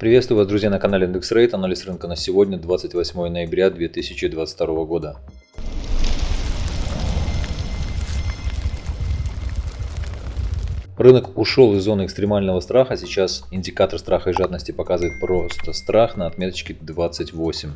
Приветствую вас, друзья, на канале Рейт. Анализ рынка на сегодня, 28 ноября 2022 года. Рынок ушел из зоны экстремального страха. Сейчас индикатор страха и жадности показывает просто страх на отметочке 28.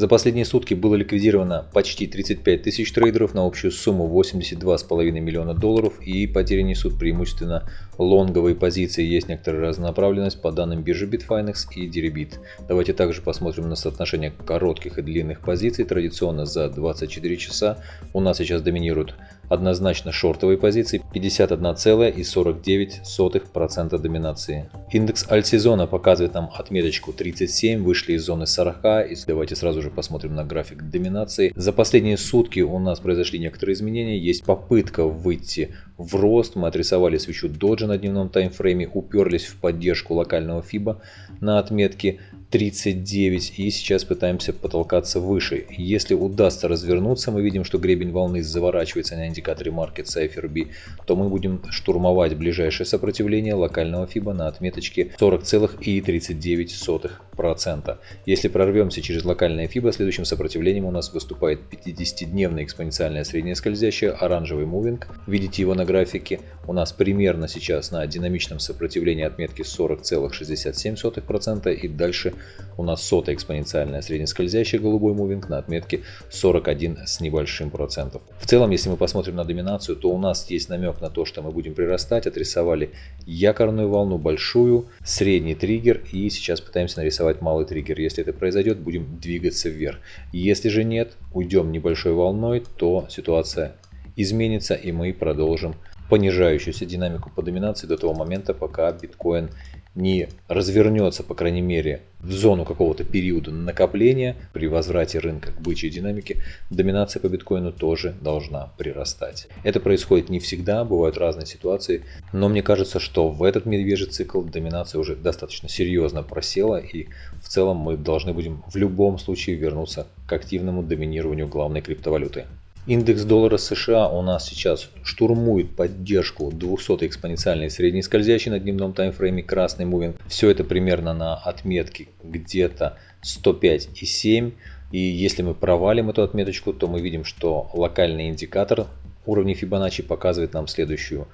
За последние сутки было ликвидировано почти 35 тысяч трейдеров на общую сумму 82,5 миллиона долларов и потери несут преимущественно лонговые позиции. Есть некоторая разнонаправленность по данным биржи Bitfinex и Deribit. Давайте также посмотрим на соотношение коротких и длинных позиций. Традиционно за 24 часа у нас сейчас доминируют однозначно шортовые позиции 51,49% доминации. Индекс альтсезона показывает нам отметочку 37, вышли из зоны 40. И давайте сразу же посмотрим на график доминации. За последние сутки у нас произошли некоторые изменения. Есть попытка выйти в рост. Мы отрисовали свечу доджа на дневном таймфрейме, уперлись в поддержку локального FIBA на отметке 39 и сейчас пытаемся потолкаться выше. Если удастся развернуться, мы видим, что гребень волны заворачивается на индикаторе Market Cypher B, то мы будем штурмовать ближайшее сопротивление локального FIBA на отметочке 40,39%. Если прорвемся через локальное FIBA, следующим сопротивлением у нас выступает 50-дневная экспоненциальная средняя скользящая оранжевый мувинг. Видите его на графике. У нас примерно сейчас на динамичном сопротивлении отметки 40,67% и дальше у нас сотая экспоненциальная среднескользящая голубой мувинг на отметке 41 с небольшим процентов. В целом, если мы посмотрим на доминацию, то у нас есть намек на то, что мы будем прирастать. Отрисовали якорную волну большую, средний триггер и сейчас пытаемся нарисовать малый триггер. Если это произойдет, будем двигаться вверх. Если же нет, уйдем небольшой волной, то ситуация изменится и мы продолжим понижающуюся динамику по доминации до того момента, пока биткоин не развернется, по крайней мере, в зону какого-то периода накопления при возврате рынка к бычьей динамике, доминация по биткоину тоже должна прирастать. Это происходит не всегда, бывают разные ситуации, но мне кажется, что в этот медвежий цикл доминация уже достаточно серьезно просела и в целом мы должны будем в любом случае вернуться к активному доминированию главной криптовалюты. Индекс доллара США у нас сейчас штурмует поддержку 200 экспоненциальной средней скользящей на дневном таймфрейме красный мувинг. Все это примерно на отметке где-то 105,7. И если мы провалим эту отметочку, то мы видим, что локальный индикатор уровней Fibonacci показывает нам следующую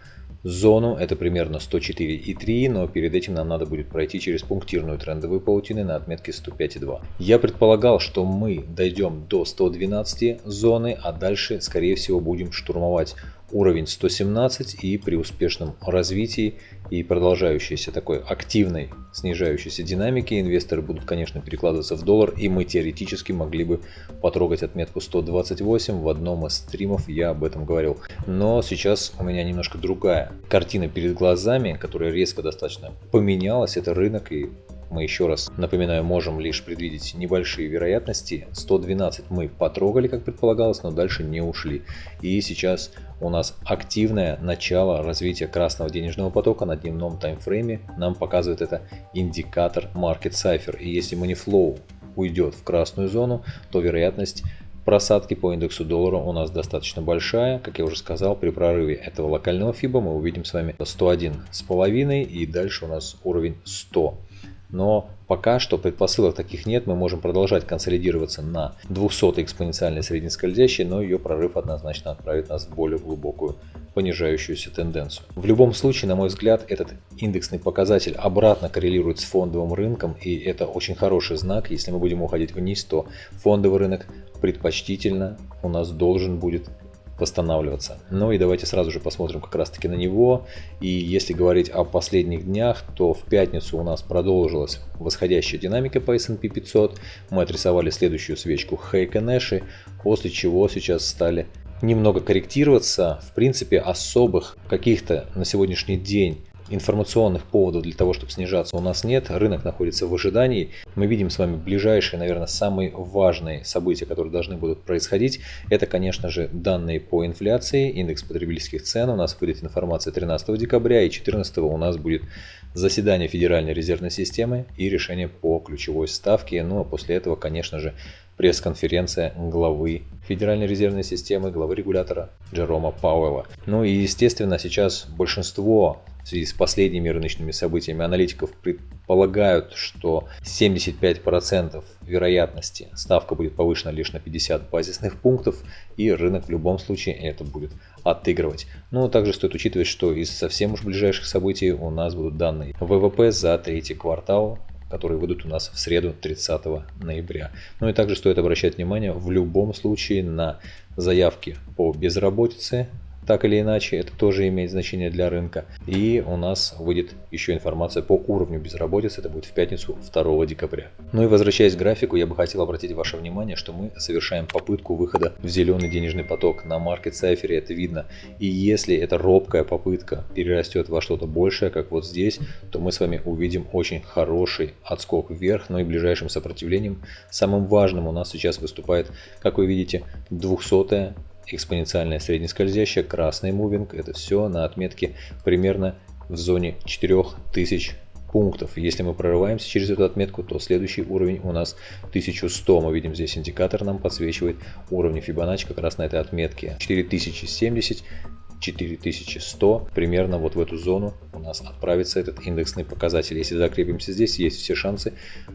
зону, это примерно 104,3, но перед этим нам надо будет пройти через пунктирную трендовую паутину на отметке 105,2. Я предполагал, что мы дойдем до 112 зоны, а дальше скорее всего будем штурмовать уровень 117 и при успешном развитии и продолжающейся такой активной снижающейся динамики инвесторы будут, конечно, перекладываться в доллар и мы теоретически могли бы потрогать отметку 128. В одном из стримов я об этом говорил. Но сейчас у меня немножко другая картина перед глазами, которая резко достаточно поменялась. Это рынок и мы еще раз напоминаю, можем лишь предвидеть небольшие вероятности. 112 мы потрогали, как предполагалось, но дальше не ушли. И сейчас у нас активное начало развития красного денежного потока на дневном таймфрейме. Нам показывает это индикатор Market Cipher. И если money flow уйдет в красную зону, то вероятность просадки по индексу доллара у нас достаточно большая. Как я уже сказал, при прорыве этого локального FIBA мы увидим с вами 101,5 и дальше у нас уровень 100. Но пока что предпосылок таких нет, мы можем продолжать консолидироваться на 200 экспоненциальной среднескользящей, но ее прорыв однозначно отправит нас в более глубокую понижающуюся тенденцию. В любом случае, на мой взгляд, этот индексный показатель обратно коррелирует с фондовым рынком, и это очень хороший знак. Если мы будем уходить вниз, то фондовый рынок предпочтительно у нас должен будет восстанавливаться. Ну и давайте сразу же посмотрим как раз таки на него. И если говорить о последних днях, то в пятницу у нас продолжилась восходящая динамика по S&P 500. Мы отрисовали следующую свечку Хейка после чего сейчас стали немного корректироваться. В принципе, особых каких-то на сегодняшний день информационных поводов для того, чтобы снижаться у нас нет. Рынок находится в ожидании. Мы видим с вами ближайшие, наверное, самые важные события, которые должны будут происходить. Это, конечно же, данные по инфляции, индекс потребительских цен. У нас выйдет информация 13 декабря и 14 у нас будет заседание Федеральной резервной системы и решение по ключевой ставке. Ну а после этого, конечно же, пресс-конференция главы Федеральной резервной системы, главы регулятора Джерома Пауэлла. Ну и естественно сейчас большинство в связи с последними рыночными событиями аналитиков предполагают, что 75% вероятности ставка будет повышена лишь на 50 базисных пунктов, и рынок в любом случае это будет отыгрывать. Но также стоит учитывать, что из совсем уж ближайших событий у нас будут данные ВВП за третий квартал которые выйдут у нас в среду 30 ноября. Ну и также стоит обращать внимание в любом случае на заявки по безработице, так или иначе, это тоже имеет значение для рынка. И у нас выйдет еще информация по уровню безработицы, это будет в пятницу 2 декабря. Ну и возвращаясь к графику, я бы хотел обратить ваше внимание, что мы совершаем попытку выхода в зеленый денежный поток. На маркет сайфере это видно. И если эта робкая попытка перерастет во что-то большее, как вот здесь, то мы с вами увидим очень хороший отскок вверх, но и ближайшим сопротивлением. Самым важным у нас сейчас выступает, как вы видите, 200 экспоненциальная среднескользящая, красный мувинг, это все на отметке примерно в зоне 4000 пунктов. Если мы прорываемся через эту отметку, то следующий уровень у нас 1100. Мы видим здесь индикатор нам подсвечивает уровни Fibonacci как раз на этой отметке. 4070 4100, примерно вот в эту зону у нас отправится этот индексный показатель. Если закрепимся здесь, есть все шансы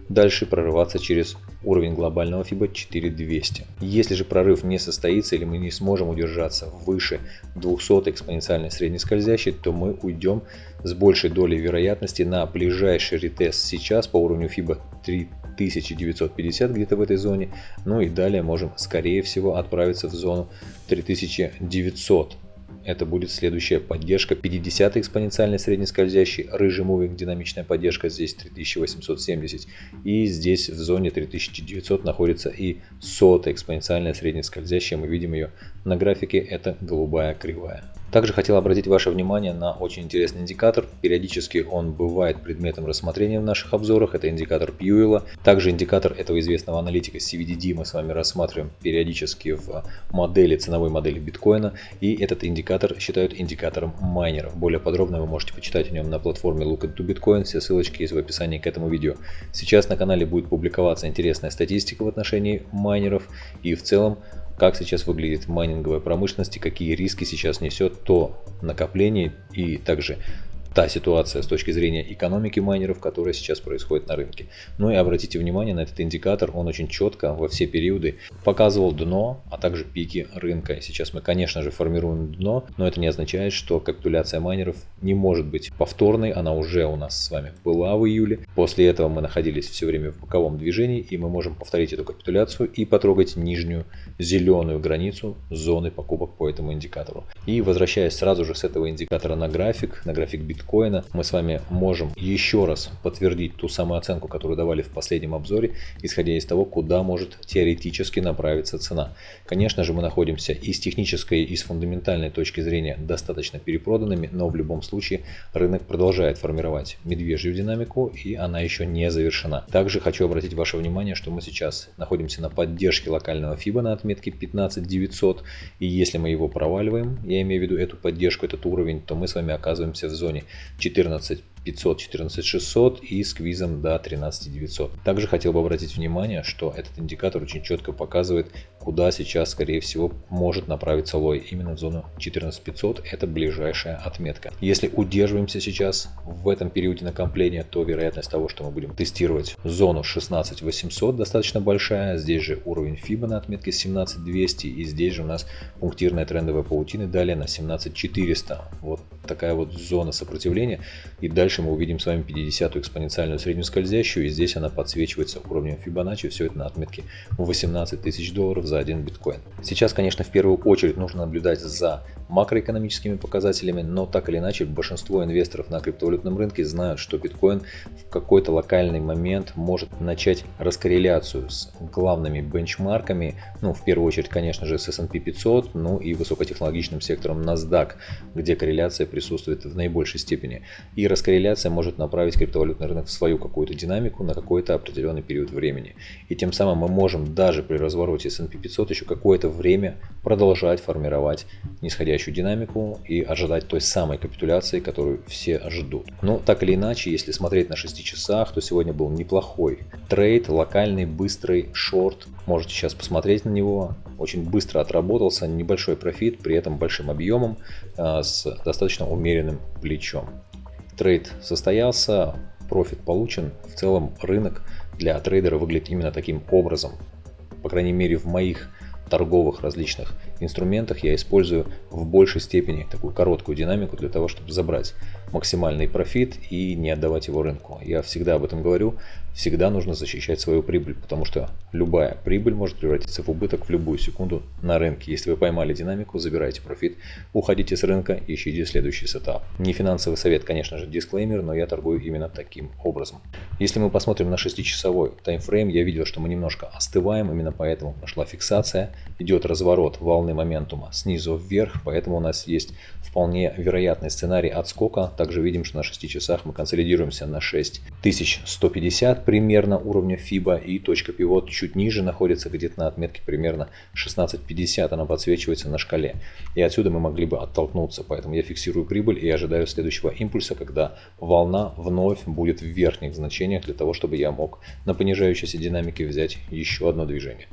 дальше прорываться через уровень глобального FIBA 4200. Если же прорыв не состоится или мы не сможем удержаться выше 200 экспоненциальной среднескользящей, то мы уйдем с большей долей вероятности на ближайший ретест сейчас по уровню FIBA 3950 где-то в этой зоне. Ну и далее можем скорее всего отправиться в зону 3900 это будет следующая поддержка. 50 экспоненциальной среднескользящей, рыжий мувинг, динамичная поддержка. Здесь 3870 и здесь в зоне 3900 находится и 100 экспоненциальная среднескользящая, мы видим ее на графике, это голубая кривая. Также хотел обратить ваше внимание на очень интересный индикатор. Периодически он бывает предметом рассмотрения в наших обзорах. Это индикатор Пьюэла. Также индикатор этого известного аналитика CVDD мы с вами рассматриваем периодически в модели, ценовой модели биткоина. И этот индикатор считают индикатором майнеров. Более подробно вы можете почитать о нем на платформе Look into Bitcoin. Все ссылочки есть в описании к этому видео. Сейчас на канале будет публиковаться интересная статистика в отношении майнеров. И в целом как сейчас выглядит майнинговая промышленность и какие риски сейчас несет то накопление и также та ситуация с точки зрения экономики майнеров, которая сейчас происходит на рынке. Ну и обратите внимание на этот индикатор, он очень четко во все периоды показывал дно, а также пики рынка. Сейчас мы, конечно же, формируем дно, но это не означает, что капитуляция майнеров не может быть повторной, она уже у нас с вами была в июле. После этого мы находились все время в боковом движении, и мы можем повторить эту капитуляцию и потрогать нижнюю зеленую границу зоны покупок по этому индикатору. И возвращаясь сразу же с этого индикатора на график, на график биткоина, биткоина, мы с вами можем еще раз подтвердить ту самую оценку, которую давали в последнем обзоре, исходя из того, куда может теоретически направиться цена. Конечно же, мы находимся и с технической, и с фундаментальной точки зрения достаточно перепроданными, но в любом случае рынок продолжает формировать медвежью динамику, и она еще не завершена. Также хочу обратить ваше внимание, что мы сейчас находимся на поддержке локального FIBA на отметке 15900, и если мы его проваливаем, я имею в виду эту поддержку, этот уровень, то мы с вами оказываемся в зоне 14 500, 14 600 и с квизом до 13 900. Также хотел бы обратить внимание, что этот индикатор очень четко показывает, куда сейчас, скорее всего, может направиться лой. Именно в зону 14 500 это ближайшая отметка. Если удерживаемся сейчас в этом периоде накопления, то вероятность того, что мы будем тестировать зону 16 800 достаточно большая. Здесь же уровень FIBA на отметке 17 200 и здесь же у нас пунктирная трендовая паутина далее на 17 400. Вот такая вот зона сопротивления и дальше мы увидим с вами 50-ю экспоненциальную среднюю скользящую, и здесь она подсвечивается уровнем Fibonacci, все это на отметке 18 тысяч долларов за один биткоин. Сейчас, конечно, в первую очередь нужно наблюдать за макроэкономическими показателями, но так или иначе большинство инвесторов на криптовалютном рынке знают, что биткоин в какой-то локальный момент может начать раскорреляцию с главными бенчмарками, ну в первую очередь конечно же с S&P 500, ну и высокотехнологичным сектором NASDAQ, где корреляция присутствует в наибольшей степени. И раскорреляция может направить криптовалютный рынок в свою какую-то динамику на какой-то определенный период времени. И тем самым мы можем даже при развороте S&P 500 еще какое-то время продолжать формировать нисходящую динамику и ожидать той самой капитуляции, которую все ждут. Но так или иначе, если смотреть на 6 часах, то сегодня был неплохой trade, локальный, быстрый, шорт. Можете сейчас посмотреть на него. Очень быстро отработался, небольшой профит, при этом большим объемом, а, с достаточно умеренным плечом. Trade состоялся, профит получен. В целом рынок для трейдера выглядит именно таким образом. По крайней мере в моих торговых различных инструментах я использую в большей степени такую короткую динамику для того, чтобы забрать максимальный профит и не отдавать его рынку. Я всегда об этом говорю, всегда нужно защищать свою прибыль, потому что любая прибыль может превратиться в убыток в любую секунду на рынке. Если вы поймали динамику, забирайте профит, уходите с рынка, ищите следующий setup. Не финансовый совет, конечно же, дисклеймер, но я торгую именно таким образом. Если мы посмотрим на 6-часовой таймфрейм, я видел, что мы немножко остываем, именно поэтому пошла фиксация, идет разворот волны моментума снизу вверх, поэтому у нас есть вполне вероятный сценарий отскока. Также видим, что на 6 часах мы консолидируемся на 6150 примерно уровня FIBA и точка пивот чуть ниже находится где-то на отметке примерно 1650, она подсвечивается на шкале. И отсюда мы могли бы оттолкнуться, поэтому я фиксирую прибыль и ожидаю следующего импульса, когда волна вновь будет в верхних значениях для того, чтобы я мог на понижающейся динамике взять еще одно движение.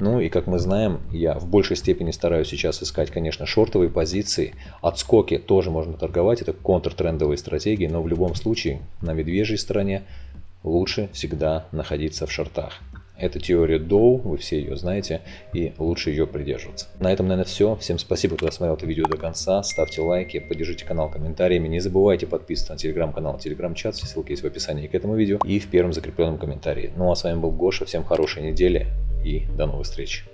Ну и как мы знаем, я в большей степени стараюсь сейчас искать, конечно, шортовые позиции. Отскоки тоже можно торговать, это контртрендовые стратегии, но в любом случае на медвежьей стороне лучше всегда находиться в шортах. Это теория Доу, вы все ее знаете, и лучше ее придерживаться. На этом, наверное, все. Всем спасибо, кто досмотрел это видео до конца. Ставьте лайки, поддержите канал комментариями. Не забывайте подписываться на телеграм-канал, телеграм-чат. Все ссылки есть в описании к этому видео и в первом закрепленном комментарии. Ну а с вами был Гоша. Всем хорошей недели и до новых встреч.